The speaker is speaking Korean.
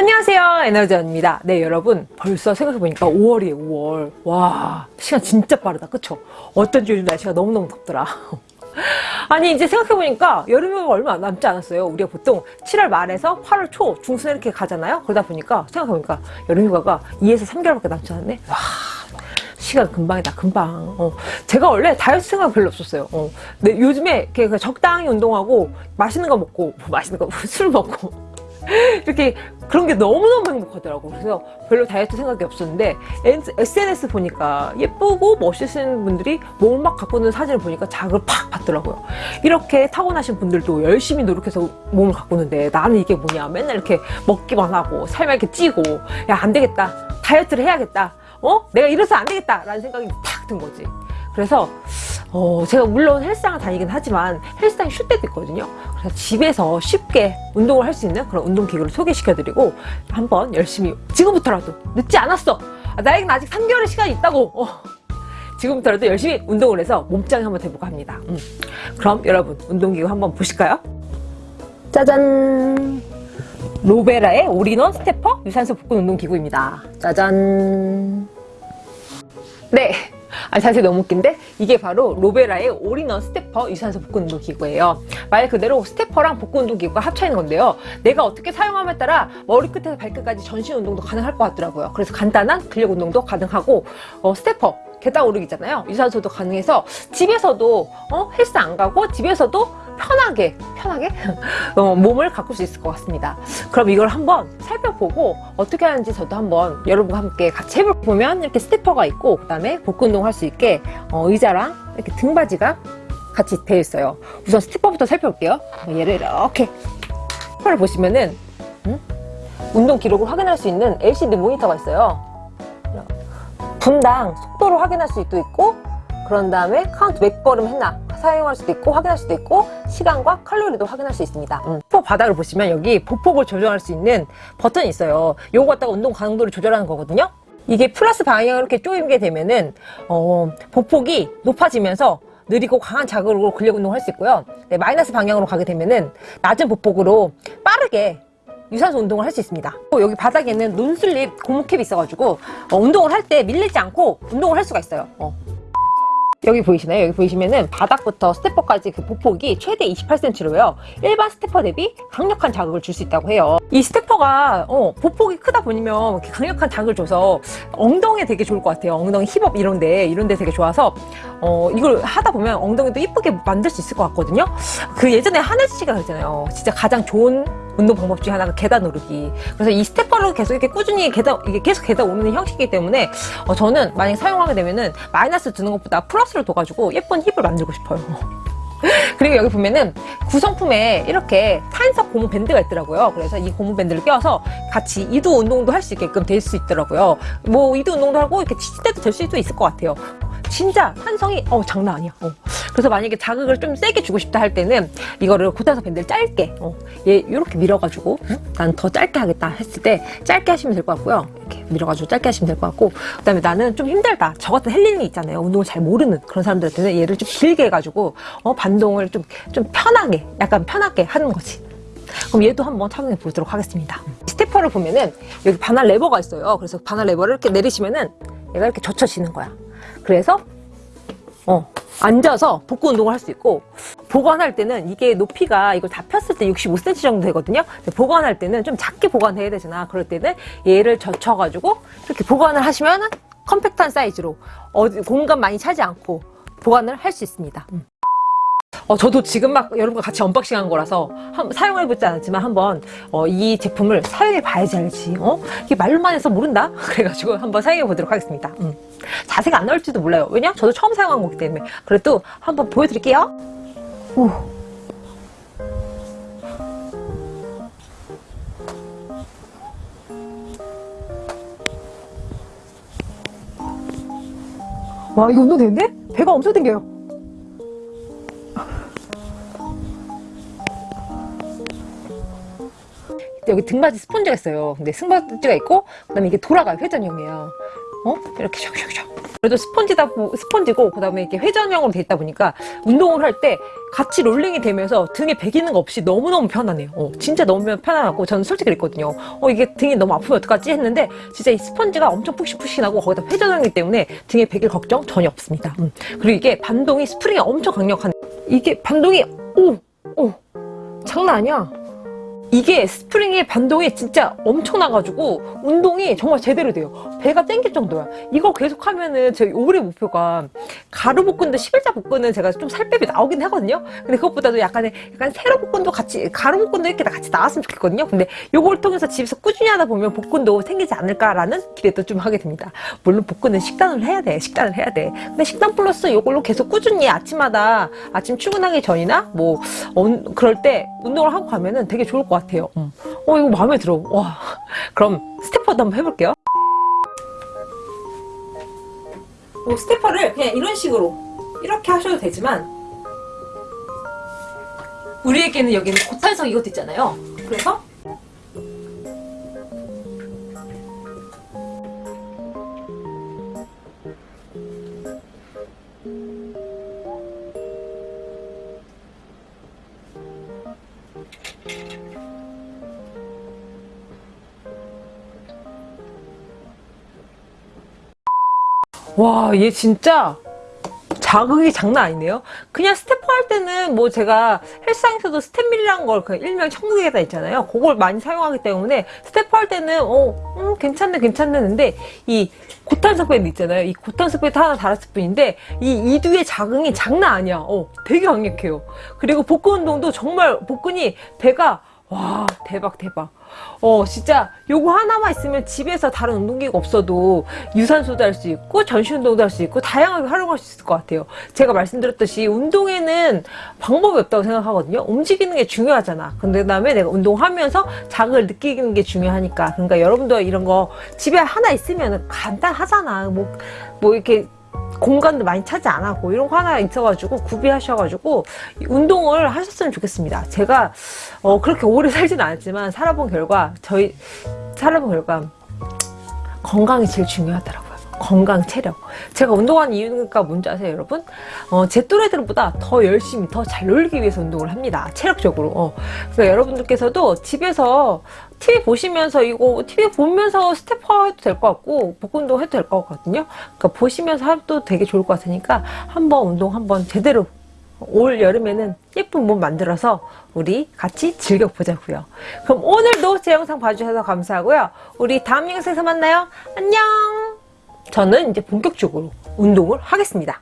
안녕하세요 에너지원입니다. 네 여러분 벌써 생각해보니까 5월이에요 5월. 와 시간 진짜 빠르다 그쵸? 어쩐지 요즘 날씨가 너무너무 덥더라. 아니 이제 생각해보니까 여름이 얼마 남지 않았어요. 우리가 보통 7월 말에서 8월 초 중순에 이렇게 가잖아요? 그러다 보니까 생각해보니까 여름휴가가 2에서 3개월밖에 남지 않았네? 와 시간 금방이다 금방. 어. 제가 원래 다이어트 생각 별로 없었어요. 어. 근데 요즘에 이렇게 적당히 운동하고 맛있는 거 먹고 맛있는 거 술 먹고 이렇게 그런 게 너무너무 행복하더라고. 그래서 별로 다이어트 생각이 없었는데 SNS 보니까 예쁘고 멋있는 분들이 몸을 막 갖고 있는 사진을 보니까 자극을 팍 받더라고요. 이렇게 타고나신 분들도 열심히 노력해서 몸을 있는데 나는 이게 뭐냐 맨날 이렇게 먹기만 하고 삶에 이렇게 찌고 야 안되겠다. 다이어트를 해야겠다. 어? 내가 이래서 안되겠다 라는 생각이 탁든 거지. 그래서 어, 제가 물론 헬스장을 다니긴 하지만 헬스장이 쉴 때도 있거든요. 그래서 집에서 쉽게 운동을 할 수 있는 그런 운동기구를 소개시켜드리고 한번 열심히 지금부터라도 늦지 않았어. 아, 나에겐 아직 3개월의 시간이 있다고. 어. 지금부터라도 열심히 운동을 해서 몸짱이 한번 돼볼까 합니다. 음. 그럼 여러분 운동기구 한번 보실까요? 짜잔! 로베라의 all-in-one stepper 유산소 복근 운동기구입니다. 짜잔! 네, 아, 자세 너무 웃긴데? 이게 바로 로베라의 all-in-one stepper 유산소 복근 운동 기구예요. 말 그대로 stepper랑 복근 운동 기구가 합쳐 있는 건데요. 내가 어떻게 사용함에 따라 머리 끝에서 발끝까지 전신 운동도 가능할 것 같더라고요. 그래서 간단한 근력 운동도 가능하고 어, stepper 계단 오르기잖아요. 유산소도 가능해서 집에서도 어, 헬스 안 가고 집에서도 편하게 편하게? 어, 몸을 가꿀 수 있을 것 같습니다. 그럼 이걸 한번 살펴보고 어떻게 하는지 저도 한번 여러분과 함께 같이 해보면 이렇게 stepper가 있고 그 다음에 복근 운동 할 수 있게 어, 의자랑 이렇게 등받이가 같이 되어 있어요. 우선 stepper부터 살펴볼게요. 얘를 이렇게 stepper를 보시면은 음? 운동 기록을 확인할 수 있는 LCD 모니터가 있어요. 분당 속도를 확인할 수도 있고 그런 다음에 카운트 몇 걸음 했나 사용할 수도 있고 확인할 수도 있고 시간과 칼로리도 확인할 수 있습니다. 음. 바닥을 보시면 여기 보폭을 조정할 수 있는 버튼이 있어요. 요거 갖다가 운동 강도를 조절하는 거거든요. 이게 플러스 방향으로 이렇게 쪼이게 되면은 어, 보폭이 높아지면서 느리고 강한 자극으로 근력 운동을 할 수 있고요. 네, 마이너스 방향으로 가게 되면은 낮은 보폭으로 빠르게 유산소 운동을 할 수 있습니다. 여기 바닥에는 non-slip 고무캡이 있어가지고 어, 운동을 할 때 밀리지 않고 운동을 할 수가 있어요. 어. 여기 보이시나요? 여기 보이시면은 바닥부터 stepper까지 그 보폭이 최대 28cm로요. 일반 stepper 대비 강력한 자극을 줄 수 있다고 해요. 이 stepper가 어, 보폭이 크다 보면 강력한 자극을 줘서 엉덩이에 되게 좋을 것 같아요. 엉덩이 hip up 이런데 이런데 되게 좋아서 어, 이걸 하다 보면 엉덩이도 이쁘게 만들 수 있을 것 같거든요. 그 예전에 하늘 씨가 그랬잖아요. 진짜 가장 좋은 운동 방법 중에 하나가 계단 오르기. 그래서 이 stepper를 계속 이렇게 꾸준히 계단 이게 계속 계단 오르는 형식이기 때문에 어, 저는 만약 사용하게 되면은 마이너스 두는 것보다 플러스를 둬가지고 예쁜 힙을 만들고 싶어요. 그리고 여기 보면은 구성품에 이렇게 탄성 고무 밴드가 있더라고요. 그래서 이 고무 밴드를 껴서 같이 이두 운동도 할 수 있게끔 될 수 있더라고요. 뭐 이두 운동도 하고 이렇게 치실 때도 될 수도 있을 것 같아요 진짜 탄성이 어 장난 아니야. 어. 그래서 만약에 자극을 좀 세게 주고 싶다 할 때는 이거를 고탄석 밴드를 짧게 어, 얘 이렇게 밀어가지고 응? 난더 짧게 하겠다 했을 때 짧게 하시면 될 것 같고요. 이렇게 밀어가지고 짧게 하시면 될 것 같고 그 다음에 나는 좀 힘들다. 저 같은 헬린이 있잖아요. 운동을 잘 모르는 그런 사람들한테는 얘를 좀 길게 해가지고 어, 반동을 좀, 좀 편하게 약간 편하게 하는 거지. 그럼 얘도 한번 착용해 보도록 하겠습니다. stepper를 보면은 여기 반환 레버가 있어요. 그래서 반환 레버를 이렇게 내리시면은 얘가 이렇게 젖혀지는 거야 그래서 어, 앉아서 복근 운동을 할 수 있고 보관할 때는 이게 높이가 이걸 다 폈을 때 65cm 정도 되거든요. 보관할 때는 좀 작게 보관해야 되잖아. 그럴 때는 얘를 젖혀가지고 이렇게 보관을 하시면 컴팩트한 사이즈로 어디 공간 많이 차지 않고 보관을 할 수 있습니다. 음. 어, 저도 지금 막 여러분과 같이 unboxing 한 거라서 한, 사용해 보지 않았지만 한번 어, 이 제품을 사용해 봐야지 알지 어? 이게 말로만 해서 모른다? 그래가지고 한번 사용해 보도록 하겠습니다 음. 자세가 안 나올지도 몰라요 왜냐? 저도 처음 사용한 거기 때문에 그래도 한번 보여드릴게요 오. 와 이거 운동 되는데? 배가 엄청 땡겨요 여기 등받이 스펀지가 있어요 근데 승받지가 있고 그 다음에 이게 돌아가요 회전형이에요 어? 이렇게 샥샥샥 그래도 스펀지다 보- 스펀지고 그 다음에 이렇게 회전형으로 돼 있다 보니까 운동을 할 때 같이 롤링이 되면서 등에 베기는 거 없이 너무너무 편하네요. 어, 진짜 너무 편안하고 저는 솔직히 그랬거든요. 어, 이게 등이 너무 아프면 어떡하지 했는데 진짜 이 스펀지가 엄청 푹신푹신하고 거기다 회전형이기 때문에 등에 베길 걱정 전혀 없습니다. 음. 그리고 이게 반동이 스프링이 엄청 강력한 이게 반동이 오! 오! 장난 아니야. 이게 스프링의 반동이 진짜 엄청나가지고 운동이 정말 제대로 돼요. 배가 땡길 정도야. 이거 계속 하면은 저희 올해 목표가 가로 복근도 11자 복근은 제가 좀 살 빼니 나오긴 하거든요. 근데 그것보다도 약간의 약간 세로 복근도 같이 가로 복근도 이렇게 다 같이 나왔으면 좋겠거든요. 근데 요걸 통해서 집에서 꾸준히 하다 보면 복근도 생기지 않을까라는 기대도 좀 하게 됩니다. 물론 복근은 식단을 해야 돼. 식단을 해야 돼. 근데 식단 플러스 요걸로 계속 꾸준히 아침마다 아침 출근하기 전이나 뭐 어, 그럴 때 운동을 하고 가면은 되게 좋을 것 같아요. 음. 어 이거 마음에 들어. 와. 그럼 스테퍼도 한번 해볼게요. 뭐 스테퍼를 그냥 이런 식으로 이렇게 하셔도 되지만 우리에게는 여기는 고탄성 이것도 있잖아요. 그래서 와, 얘 진짜 자극이 장난 아니네요. 그냥 stepper 할 때는 뭐 제가 헬스장에서도 stepmill이라는 걸 그 일명 천국의 계단 있잖아요. 그걸 많이 사용하기 때문에 stepper 할 때는 어, 음, 괜찮네, 괜찮는데 이 고탄성 밴드 있잖아요. 이 고탄성 밴드 하나 달았을 뿐인데 이 이두의 자극이 장난 아니야. 어, 되게 강력해요. 그리고 복근 운동도 정말 복근이 배가 와 대박 대박. 어 진짜 요거 하나만 있으면 집에서 다른 운동기가 없어도 유산소도 할 수 있고 전신 운동도 할 수 있고 다양하게 활용할 수 있을 것 같아요. 제가 말씀드렸듯이 운동에는 방법이 없다고 생각하거든요. 움직이는 게 중요하잖아. 근데 그 다음에 내가 운동하면서 자극을 느끼는 게 중요하니까. 그러니까 여러분도 이런 거 집에 하나 있으면 간단하잖아. 뭐뭐 이렇게 공간도 많이 차지 안 하고 이런 거 하나 있어가지고 구비하셔가지고 운동을 하셨으면 좋겠습니다. 제가 어, 그렇게 오래 살지는 않았지만 살아본 결과 저희 살아본 결과 건강이 제일 중요하더라고요. 건강, 체력. 제가 운동하는 이유가 뭔지 아세요, 여러분? 어, 제 또래들보다 더 열심히, 더 잘 놀기 위해서 운동을 합니다. 체력적으로. 어. 그러니까 여러분들께서도 집에서 TV 보시면서 이거 TV 보면서 stepper 해도 될 것 같고 복근도 해도 될 것 같거든요. 그러니까 보시면서 해도 되게 좋을 것 같으니까 한번 운동 한번 제대로 올 여름에는 예쁜 몸 만들어서 우리 같이 즐겨보자고요. 그럼 오늘도 제 영상 봐주셔서 감사하고요. 우리 다음 영상에서 만나요. 안녕! 저는 이제 본격적으로 운동을 하겠습니다.